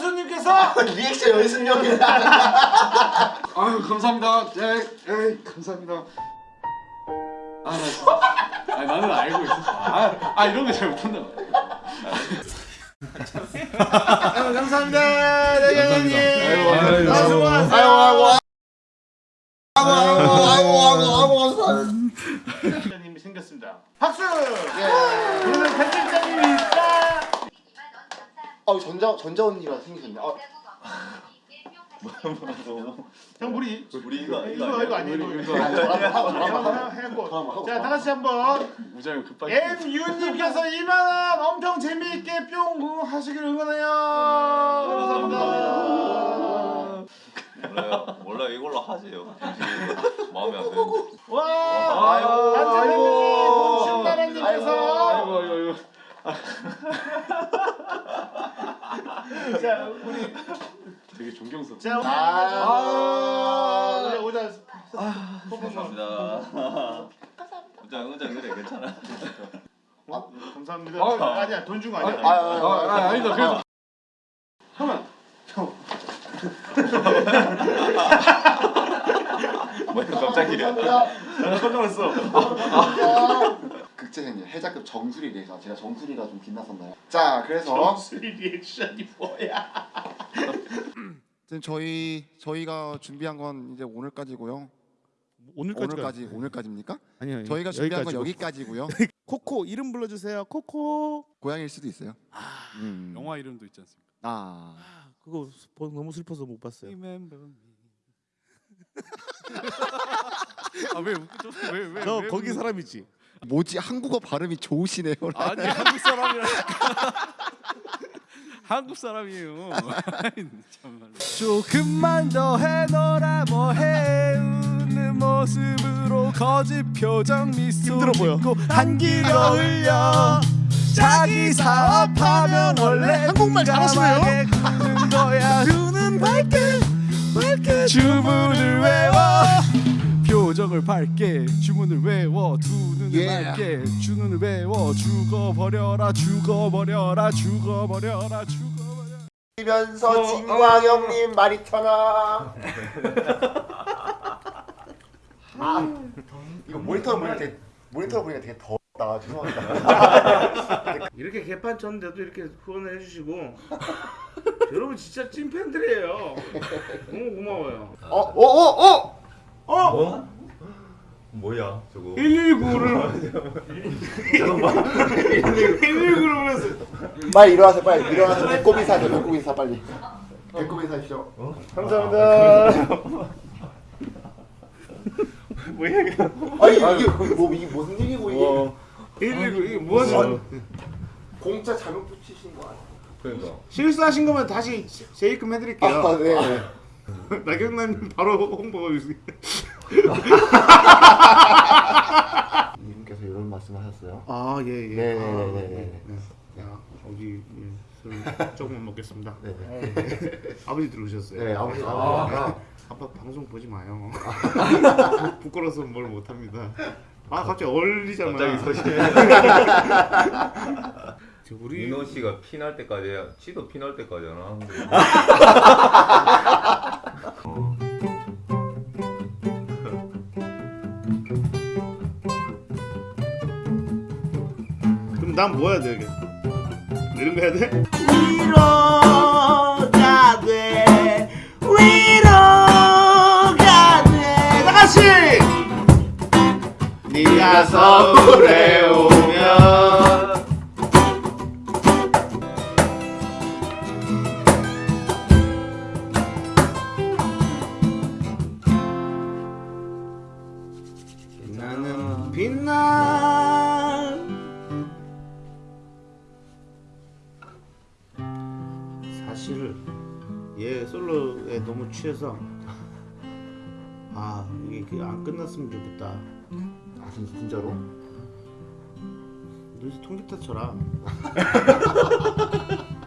김정수님께서 리액션 연습력이다. 아유 감사합니다. 네, 네 감사합니다. 아, 나. 아 나는 알고 있었어. 아, 아 이런 거 잘 못한다. 아유, 감사합니다. 네, 형님. 아이고, 아이고, 아, 아이고. 수고하세요. 아이고 아이고 아이고 아이고 아이고 아이고 아이고 감사합니다. 님이 생겼습니다. 박수. 예. 오늘 편집장님이 있다. 어 전자 전자 언니가 생기셨네. 어, 형 우리 우리 이거 이거 이거 아니에요. 이거. 해고. 자, 다 같이 한번 우정이 급하게. MU님께서 2만 원 엄청 재미있게 뿅 하시길 응원해요. 감사합니다. 몰라요. 몰라 이걸로 하세요. 마음에 안 드는데. 와, 아이고, 아이고. 본신나라님께서 아이고 아이고 아이고. 자 우리 되게 존경스럽. 자 아. 오자 감사합니다. 은장 은장 그래 괜찮아. 감사합니다. 아, 아니야 돈 준 거 아, 아니야. 아, 아, 아 아니다 그래도. 형은 뭐야 갑자기 이래. 감사합니다. 나 깜짝 놀랐어. 극재생님 해자급 정수리 리액션 제가 정수리가 좀 빛났었나요? 자 그래서 수리 리액션이 뭐야? 지금 저희 저희가 준비한 건 이제 오늘까지고요. 오늘까지가 오늘까지 오늘까지입니까? 아니요 저희가 준비한 건 여기까지고. 여기까지고요. 코코 이름 불러주세요 코코 고양이일 수도 있어요. 아 음. 영화 이름도 있지 않습니까? 아 아, 그거 너무 슬퍼서 못 봤어요 Remember me. 아왜 웃죠? 왜왜 저 거기 사람이지 뭐지? 한국어 발음이 좋으시네요. 아니 한국 사람이라. 한국 사람이에요. 조금만 더 해너라 뭐해. 웃는 모습으로 거짓 표정 미소 짓고 한기로 흘려. 자기 사업하면 원래 한국말 잘하시네요. 는 거야. 눈은 밝게 밝게. 주문을 외워. 표정을 밝게. 주문을 외워. 두 눈을 Yeah. 밝게 주문을 외워 죽어버려라 죽어버려라 죽어버려라 죽어버려 면서 진광영님 말이 터나. 아 이거 모니터 보니까 되게 모니터 보니까 되게 덥다 죄송합니다. 이렇게 개판 쳤는데도 이렇게 후원을 해주시고 여러분 진짜 찐팬들이에요 너무 고마워요 어어어 어, 어! 어? 뭐야 저거? 119를 119를 보냈어 빨리 일어나세요 빨리 일어나서 배꼽 인사하세요 배꼽 인사 빨리. 배꼽 인사하십시오. 감사합니다. 뭐야 이게 아니 이게 뭐 이게 무슨 일이고 이게 119 이게 뭐지 공짜 잘못 붙이신 거 아니에요? 그러니까. 실수하신 거면 다시 재입금 해드릴게요 아 네. 나경남 바로 홍보가 있어요 이분께서 이런 말씀하셨어요. 아 예 예 네네네네. 어디 예, 술 조금만 먹겠습니다 네네. 아버지 들어오셨어요 네 아버지 아, 아버지가 아빠 방송 보지 마요 부끄러워서 뭘 못합니다 아 갑자기 얼리잖아 갑자기. 저 우리 민호 씨가 피날 때까지 해야. 치도 피날 때까지 안하 그럼 난 뭐 해야 돼 이게 이런 거 해야 돼? 위로가 돼 위로가 돼 다같이 네가 서울에 오면. 나는 빛나 솔로에 너무 취해서. 아 이게 그안 끝났으면 좋겠다. 아 진- 진짜로? 너희 통기타 쳐라